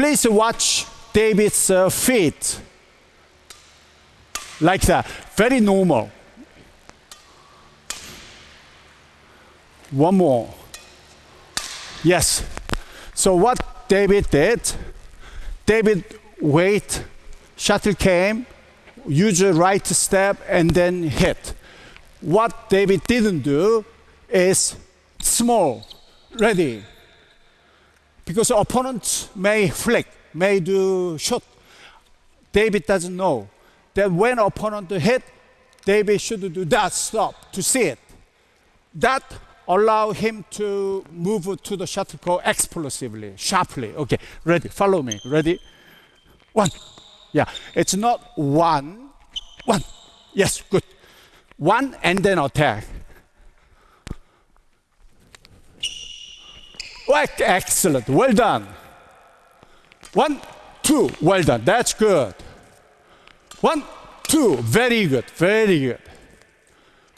please watch David's uh, feet. Like that. Very normal. One more. Yes. So what David did, David wait, shuttle came, use a right step and then hit. What David didn't do is small, ready. Because opponent may flick, may do shot. David doesn't know that when opponent hit, David should do that stop to see it. That allow him to move to the shuttlecock explosively, sharply. Okay, ready, follow me, ready? One, yeah, it's not one, one, yes, good. One and then attack. Excellent, well done. One, two, well done, that's good. One, two, very good, very good.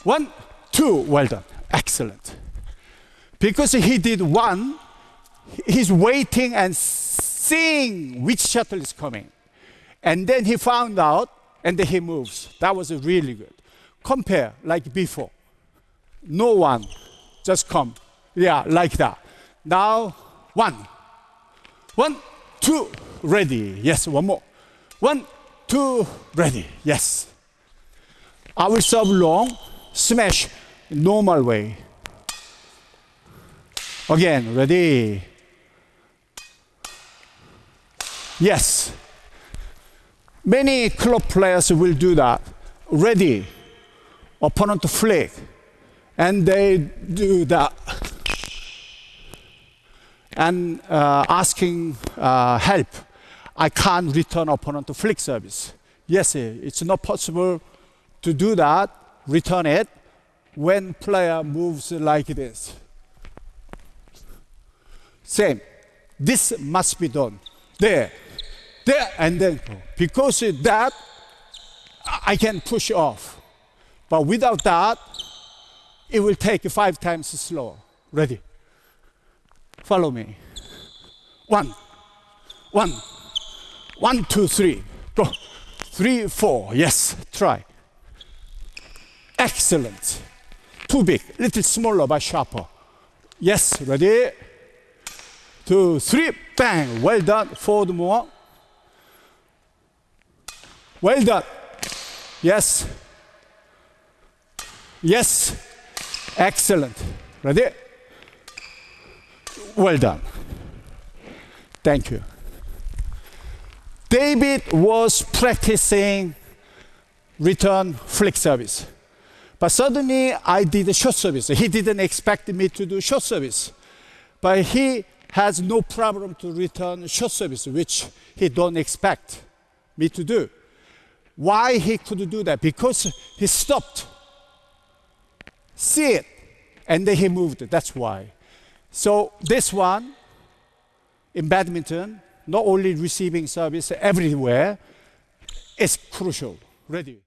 One, two, well done, excellent. Because he did one, he's waiting and seeing which shuttle is coming. And then he found out, and then he moves. That was really good. Compare like before. No one, just come. Yeah, like that. Now, one. One, two, ready. Yes, one more. One, two, ready. Yes. I will serve long, smash, normal way. Again, ready. Yes. Many club players will do that. Ready. Opponent to flick. And they do that. And uh, asking uh, help. I can't return opponent to flick service. Yes, it's not possible to do that, return it, when player moves like this. Same. This must be done. There there and then because of that I can push off. But without that, it will take five times slower. Ready? Follow me. One, one, one, two, three. Go. Three, four. Yes, try. Excellent. Too big, little smaller but sharper. Yes, ready? Two, three, bang. Well done. Four more. Well done. Yes. Yes. Excellent. Ready? Well done. Thank you. David was practicing return flick service. But suddenly I did a short service. He didn't expect me to do short service. But he has no problem to return short service, which he don't expect me to do. Why he could do that? Because he stopped, see it, and then he moved. That's why. So this one, in badminton, not only receiving service everywhere, is crucial. Ready.